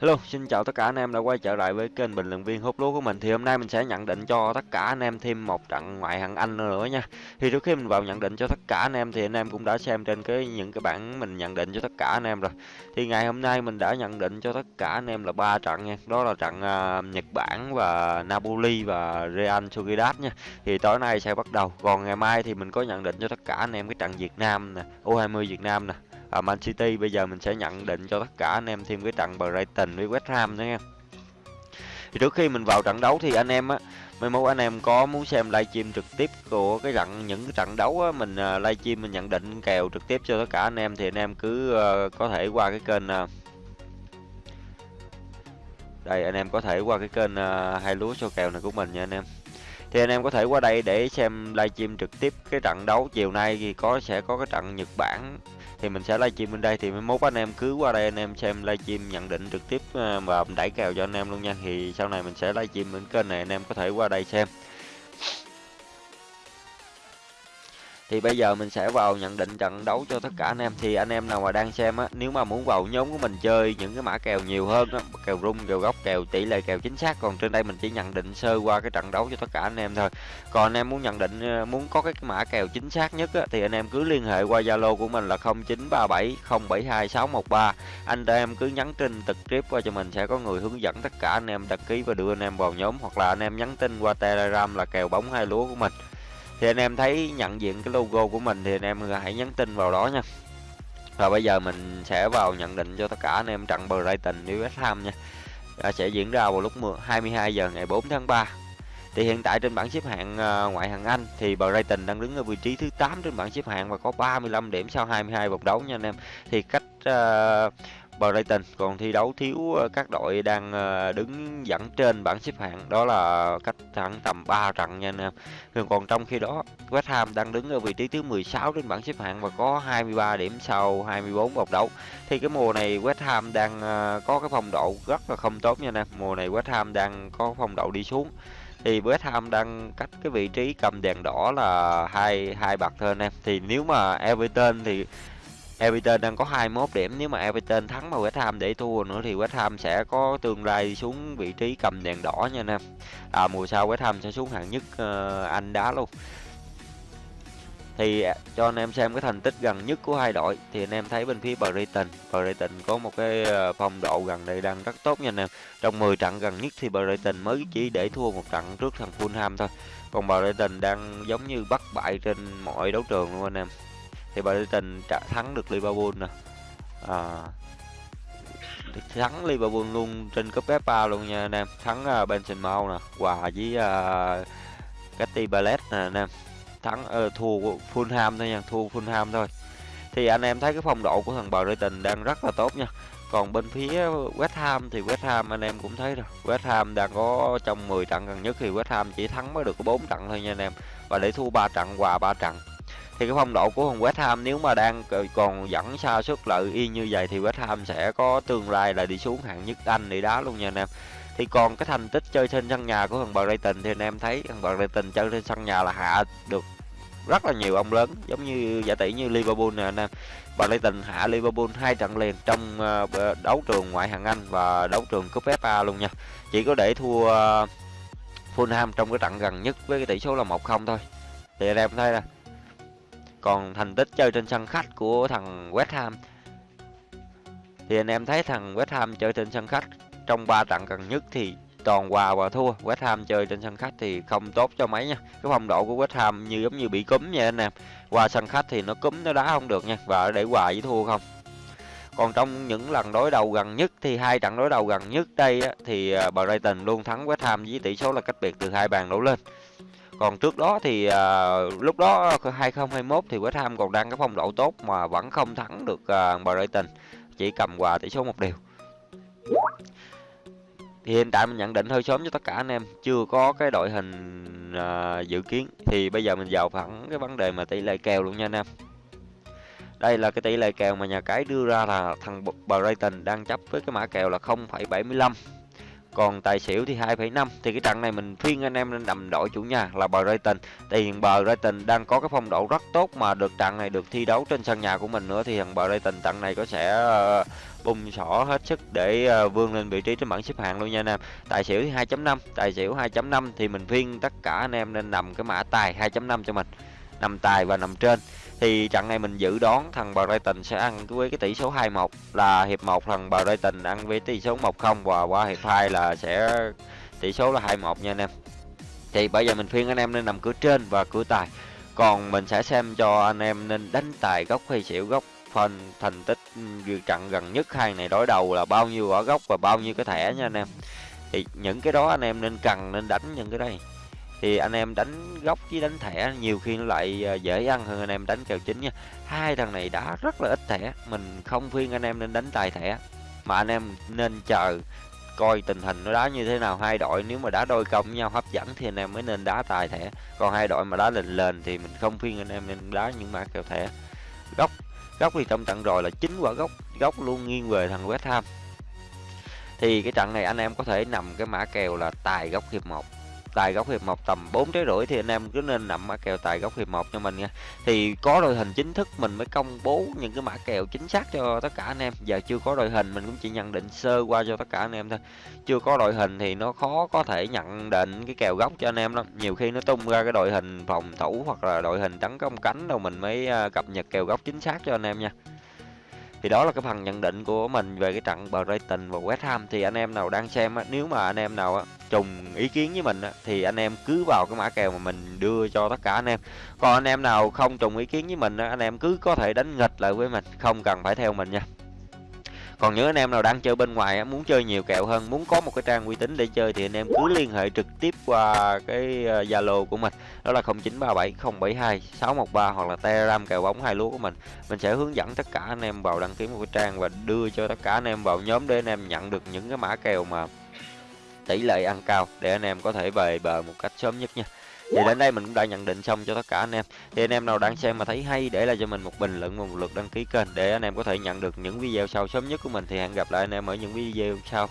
Hello, xin chào tất cả anh em đã quay trở lại với kênh bình luận viên hút lúa của mình. Thì hôm nay mình sẽ nhận định cho tất cả anh em thêm một trận ngoại hạng Anh nữa nha. Thì trước khi mình vào nhận định cho tất cả anh em thì anh em cũng đã xem trên cái những cái bản mình nhận định cho tất cả anh em rồi. Thì ngày hôm nay mình đã nhận định cho tất cả anh em là ba trận nha. Đó là trận uh, Nhật Bản và Napoli và Real Sociedad nha. Thì tối nay sẽ bắt đầu. Còn ngày mai thì mình có nhận định cho tất cả anh em cái trận Việt Nam nè, U20 Việt Nam nè à, Man City bây giờ mình sẽ nhận định cho tất cả anh em thêm cái trận Brighton với West Ham nữa nha. Thì trước khi mình vào trận đấu thì anh em á mấy mốt anh em có muốn xem livestream trực tiếp của cái trận những cái trận đấu á mình uh, livestream mình nhận định kèo trực tiếp cho tất cả anh em thì anh em cứ uh, có thể qua cái kênh uh, đây anh em có thể qua cái kênh uh, hai lúa cho kèo này của mình nha anh em thì anh em có thể qua đây để xem livestream trực tiếp cái trận đấu. Chiều nay thì có, sẽ có cái trận Nhật Bản. Thì mình sẽ livestream bên đây. Thì mấy mốt anh em cứ qua đây anh em xem livestream nhận định trực tiếp ờ, và đẩy kèo cho anh em luôn nha. Thì sau này mình sẽ livestream bên kênh này. Anh em có thể qua đây xem. Thì bây giờ mình sẽ vào nhận định trận đấu cho tất cả anh em. Thì anh em nào mà đang xem á, nếu mà muốn vào nhóm của mình chơi những cái mã kèo nhiều hơn á, kèo rung, kèo góc, kèo tỷ lệ, kèo chính xác, còn trên đây mình chỉ nhận định sơ qua cái trận đấu cho tất cả anh em thôi. Còn anh em muốn nhận định ờ, muốn có cái mã kèo chính xác nhất á, thì anh em cứ liên hệ qua zalo của mình là 0937 072 613 anh em cứ nhắn tin trực tiếp qua cho mình, sẽ có người hướng dẫn tất cả anh em đăng ký và đưa anh em vào nhóm. Hoặc là anh em nhắn tin qua telegram là kèo bóng hai lúa của mình thì anh em thấy nhận diện cái logo của mình thì anh em hãy nhắn tin vào đó nha. Và bây giờ mình sẽ vào nhận định cho tất cả anh em trận Brighton với West Ham nha. Sẽ diễn ra vào lúc 22 giờ ngày 4 tháng 3 thì hiện tại trên bảng xếp hạng ờ, ngoại hạng Anh thì Brighton đang đứng ở vị trí thứ 8 trên bảng xếp hạng và có 35 điểm sau 22 vòng đấu nha anh em. Thì cách uh, Brighton còn thi đấu thiếu ờ, các đội đang ờ, đứng dẫn trên bảng xếp hạng đó là cách thẳng tầm 3 trận nha anh em. Còn trong khi đó, West Ham đang đứng ở vị trí thứ 16 trên bảng xếp hạng và có 23 điểm sau 24 vòng đấu. Thì cái mùa này West Ham đang ờ, có cái phong độ rất là không tốt nha anh em. Mùa này West Ham đang có phong độ đi xuống thì West Ham đang cách cái vị trí cầm đèn đỏ là hai hai bậc thôi anh em thì nếu mà Everton thì Everton đang có 21 điểm nếu mà Everton thắng mà West Ham để thua nữa thì West Ham sẽ có tương lai xuống vị trí cầm đèn đỏ nha anh em. À, mùa sau West Ham sẽ xuống hạng nhất uh, Anh đá luôn. Thì à, cho anh em xem cái thành tích gần nhất của hai đội thì anh em thấy bên phía Brighton, Brighton có một cái ờ, phong độ gần đây đang rất tốt nha anh em. Trong 10 trận gần nhất thì Brighton mới chỉ để thua một trận trước thằng Fulham thôi. Còn Brighton đang giống như bắt bại trên mọi đấu trường luôn anh em thì Brighton trả thắng được Liverpool nè. À, thắng Liverpool luôn trên cúp FA luôn nha anh em. Thắng uh, Benzema nè hòa với à, uh, Cathy Ballet nè anh em. Thắng uh, thua Fulham thôi nha thua Fulham thôi. Thì anh em thấy cái phong độ của thằng Brighton đang rất là tốt nha. Còn bên phía West Ham thì West Ham anh em cũng thấy rồi. West Ham đang có trong 10 trận gần nhất thì West Ham chỉ thắng mới được có 4 trận thôi nha anh em. Và để thua 3 trận hòa 3 trận thì cái phong độ của thằng West Ham nếu mà đang còn dẫn xa suất lợi y như vậy thì West Ham sẽ có tương lai là đi xuống hạng nhất Anh để đá luôn nha anh em. Thì còn cái thành tích chơi trên sân nhà của thằng Brighton thì anh em thấy thằng Brighton chơi trên sân nhà là hạ được rất là nhiều ông lớn, giống như giả tỷ như Liverpool nè anh em. Brighton hạ Liverpool hai trận liền trong ờ, đấu trường ngoại hạng Anh và đấu trường cúp FA luôn nha. Chỉ có để thua ờ, Fulham trong cái trận gần nhất với cái tỷ số là 1-0 thôi. Thì anh em thấy là còn thành tích chơi trên sân khách của thằng West Ham. Thì anh em thấy thằng West Ham chơi trên sân khách trong 3 trận gần nhất thì toàn hòa và thua. West Ham chơi trên sân khách thì không tốt cho mấy nha. Cái phong độ của West Ham như giống như bị cúm vậy anh em. Qua sân khách thì nó cúm nó đá không được nha. Và để hòa với thua không. Còn trong những lần đối đầu gần nhất thì hai trận đối đầu gần nhất đây á, thì à, Brighton luôn thắng West Ham với tỷ số là cách biệt từ hai bàn đổ lên còn trước đó thì à, lúc đó 2021 thì West Ham còn đang cái phong độ tốt mà vẫn không thắng được à, Brighton. Chỉ cầm hòa tỷ số một điều thì hiện tại mình nhận định hơi sớm cho tất cả anh em. Chưa có cái đội hình à, dự kiến. Thì bây giờ mình vào thẳng cái vấn đề mà tỷ lệ kèo luôn nha anh em. Đây là cái tỷ lệ kèo mà nhà cái đưa ra là thằng Brighton đang chấp với cái mã kèo là 0,75 còn tài xỉu thì 2,5 thì cái trận này mình khuyên anh em nên đầm đội chủ nhà là bờ Brighton. Thì hiện Brighton đang có cái phong độ rất tốt mà được trận này được thi đấu trên sân nhà của mình nữa thì thằng bờ Brighton trận này có sẽ uh, bung sỏ hết sức để uh, vươn lên vị trí trên bảng xếp hạng luôn nha anh em. Tài xỉu thì 2.5 tài xỉu 2.5 thì mình khuyên tất cả anh em nên nằm cái mã tài 2.5 cho mình. Nằm tài và nằm trên thì trận này mình dự đoán thằng Brighton sẽ ăn với cái tỷ số 2-1 là hiệp 1 thằng Brighton ăn với tỷ số 1-0 và qua hiệp 2 là sẽ tỷ số là 2-1 nha anh em. Thì bây giờ mình khuyên anh em nên nằm cửa trên và cửa tài. Còn mình sẽ xem cho anh em nên đánh tài góc hay xỉu góc phần thành tích ừ, trận gần nhất hai này đối đầu là bao nhiêu ở góc và bao nhiêu cái thẻ nha anh em. Thì những cái đó anh em nên cần nên đánh những cái đây thì anh em đánh góc với đánh thẻ, nhiều khi nó lại ờ, dễ ăn hơn anh em đánh kèo chính nha. Hai thằng này đá rất là ít thẻ, mình không khuyên anh em nên đánh tài thẻ. Mà anh em nên chờ coi tình hình nó đá như thế nào, hai đội nếu mà đá đôi công với nhau hấp dẫn thì anh em mới nên đá tài thẻ. Còn hai đội mà đá lên lên thì mình không khuyên anh em nên đá những mã kèo thẻ. Góc góc thì trong trận rồi là chính quả góc góc luôn nghiêng về thằng West Ham. Thì cái trận này anh em có thể nằm cái mã kèo là tài góc hiệp 1 tài góc hiệp một tầm 4 trái rưỡi thì anh em cứ nên nằm mã kèo tài góc hiệp một cho mình nha. Thì có đội hình chính thức mình mới công bố những cái mã kèo chính xác cho tất cả anh em. Giờ chưa có đội hình, mình cũng chỉ nhận định sơ qua cho tất cả anh em thôi. Chưa có đội hình thì nó khó có thể nhận định cái kèo góc cho anh em lắm. Nhiều khi nó tung ra cái đội hình phòng thủ hoặc là đội hình tấn công cánh đâu mình mới à, cập nhật kèo góc chính xác cho anh em nha thì đó là cái phần nhận định của mình về cái trận Brighton và West Ham. Thì anh em nào đang xem á, nếu mà anh em nào á, trùng ý kiến với mình á, thì anh em cứ vào cái mã kèo mà mình đưa cho tất cả anh em. Còn anh em nào không trùng ý kiến với mình á, anh em cứ có thể đánh nghịch lại với mình không cần phải theo mình nha còn những anh em nào đang chơi bên ngoài muốn chơi nhiều kèo hơn, muốn có một cái trang uy tín để chơi thì anh em cứ liên hệ trực tiếp qua cái ờ, zalo của mình. Đó là 0937 613 hoặc là telegram kèo bóng hai lúa của mình. Mình sẽ hướng dẫn tất cả anh em vào đăng ký một cái trang và đưa cho tất cả anh em vào nhóm để anh em nhận được những cái mã kèo mà tỷ lệ ăn cao để anh em có thể về bờ một cách sớm nhất nha thì đến đây mình cũng đã nhận định xong cho tất cả anh em. Thì anh em nào đang xem mà thấy hay, để lại cho mình một bình luận và một lượt đăng ký kênh để anh em có thể nhận được những video sau sớm nhất của mình. Thì hẹn gặp lại anh em ở những video sau.